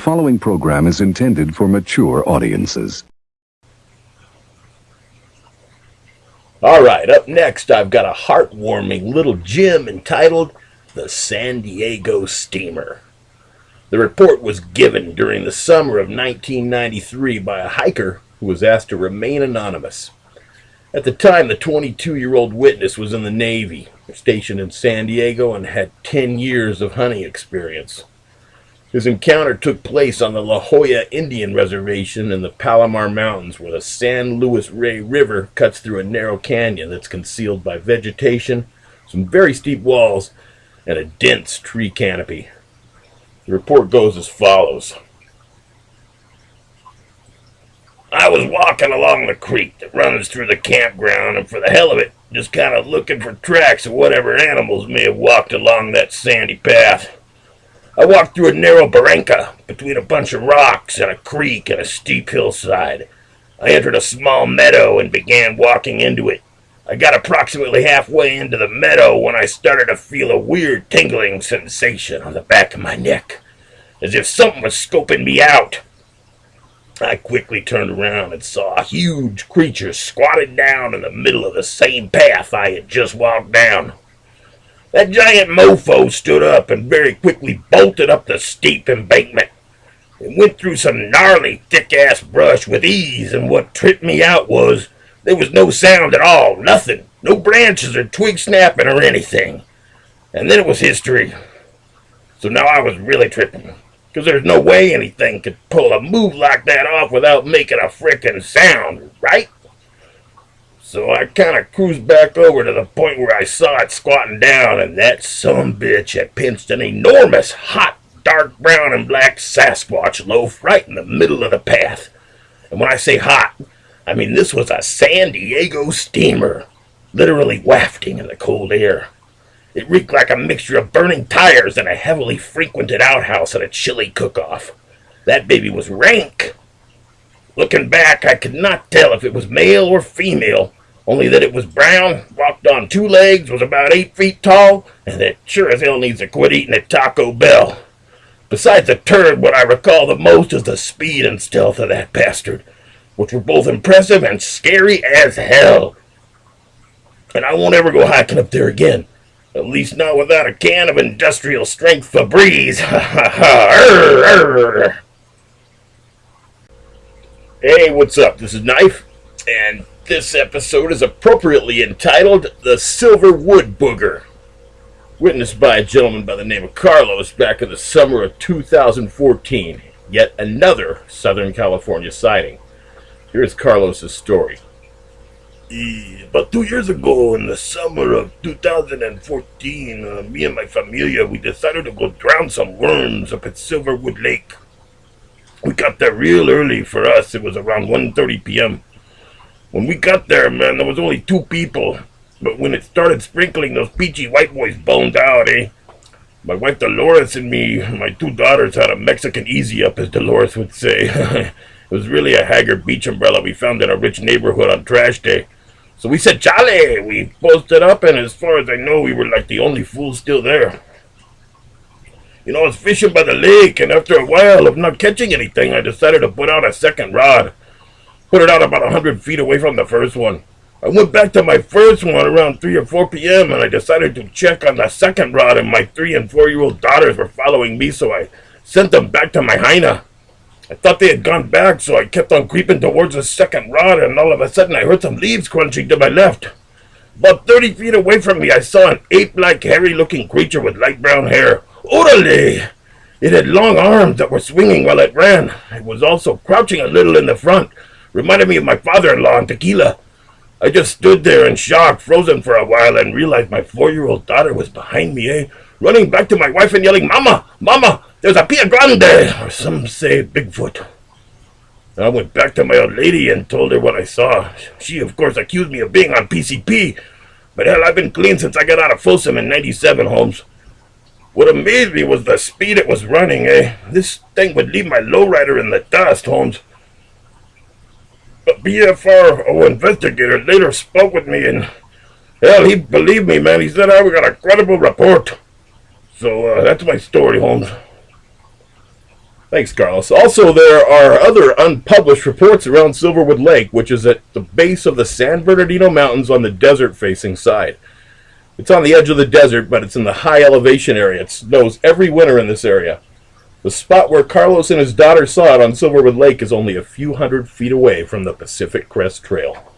following program is intended for mature audiences. All right, up next, I've got a heartwarming little gem entitled The San Diego Steamer. The report was given during the summer of 1993 by a hiker who was asked to remain anonymous. At the time, the 22 year old witness was in the Navy, stationed in San Diego, and had 10 years of hunting experience. His encounter took place on the La Jolla Indian Reservation in the Palomar Mountains, where the San Luis Rey River cuts through a narrow canyon that's concealed by vegetation, some very steep walls, and a dense tree canopy. The report goes as follows. I was walking along the creek that runs through the campground, and for the hell of it, just kind of looking for tracks of whatever animals may have walked along that sandy path. I walked through a narrow barranca between a bunch of rocks and a creek and a steep hillside. I entered a small meadow and began walking into it. I got approximately halfway into the meadow when I started to feel a weird tingling sensation on the back of my neck, as if something was scoping me out. I quickly turned around and saw a huge creature squatted down in the middle of the same path I had just walked down. That giant mofo stood up and very quickly bolted up the steep embankment. It went through some gnarly, thick-ass brush with ease, and what tripped me out was there was no sound at all, nothing, no branches or twigs snapping or anything. And then it was history. So now I was really tripping, because there's no way anything could pull a move like that off without making a frickin' sound, right? So I kind of cruised back over to the point where I saw it squatting down, and that some bitch had pinched an enormous, hot, dark brown and black Sasquatch loaf right in the middle of the path. And when I say hot, I mean this was a San Diego steamer, literally wafting in the cold air. It reeked like a mixture of burning tires and a heavily frequented outhouse at a chili cook-off. That baby was rank. Looking back, I could not tell if it was male or female, only that it was brown, walked on two legs, was about eight feet tall, and that sure as hell needs to quit eating at Taco Bell. Besides the turd, what I recall the most is the speed and stealth of that bastard, which were both impressive and scary as hell. And I won't ever go hiking up there again. At least not without a can of industrial strength Febreze. Ha ha ha. Hey, what's up? This is Knife, and this episode is appropriately entitled The Silver Wood Booger, witnessed by a gentleman by the name of Carlos back in the summer of 2014. Yet another Southern California sighting. Here's Carlos's story. About two years ago, in the summer of 2014, uh, me and my familia, we decided to go drown some worms up at Silverwood Lake. We got there real early for us. It was around 1.30 p.m. When we got there, man, there was only two people. But when it started sprinkling, those peachy white boys boned out, eh? My wife Dolores and me, my two daughters, had a Mexican easy up, as Dolores would say. it was really a haggard beach umbrella we found in a rich neighborhood on trash day. So we said, Chale! We posted up, and as far as I know, we were like the only fools still there. You know, I was fishing by the lake, and after a while of not catching anything, I decided to put out a second rod. Put it out about a hundred feet away from the first one. I went back to my first one around 3 or 4 p.m. and I decided to check on the second rod and my 3 and 4 year old daughters were following me so I sent them back to my hyena. I thought they had gone back so I kept on creeping towards the second rod and all of a sudden I heard some leaves crunching to my left. About 30 feet away from me I saw an ape-like hairy looking creature with light brown hair. Orale! It had long arms that were swinging while it ran. It was also crouching a little in the front Reminded me of my father-in-law in Tequila. I just stood there in shock, frozen for a while, and realized my four-year-old daughter was behind me, eh? Running back to my wife and yelling, Mama! Mama! There's a Pie Grande! Or some say Bigfoot. I went back to my old lady and told her what I saw. She, of course, accused me of being on PCP. But hell, I've been clean since I got out of Folsom in 97, Holmes. What amazed me was the speed it was running, eh? This thing would leave my lowrider in the dust, Holmes. But BFR investigator later spoke with me and hell, he believed me, man. He said I got a credible report. So uh, that's my story, Holmes. Thanks, Carlos. Also, there are other unpublished reports around Silverwood Lake, which is at the base of the San Bernardino Mountains on the desert facing side. It's on the edge of the desert, but it's in the high elevation area. It snows every winter in this area. The spot where Carlos and his daughter saw it on Silverwood Lake is only a few hundred feet away from the Pacific Crest Trail.